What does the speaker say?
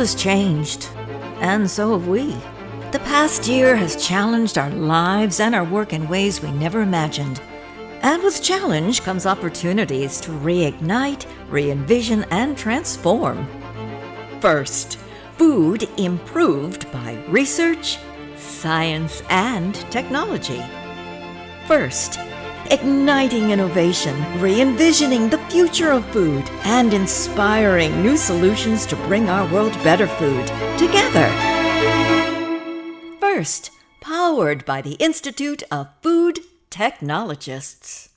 has changed, and so have we. The past year has challenged our lives and our work in ways we never imagined. And with challenge comes opportunities to reignite, re envision, and transform. First, food improved by research, science, and technology. First, igniting innovation, re envisioning the future of food, and inspiring new solutions to bring our world better food together. First, powered by the Institute of Food Technologists.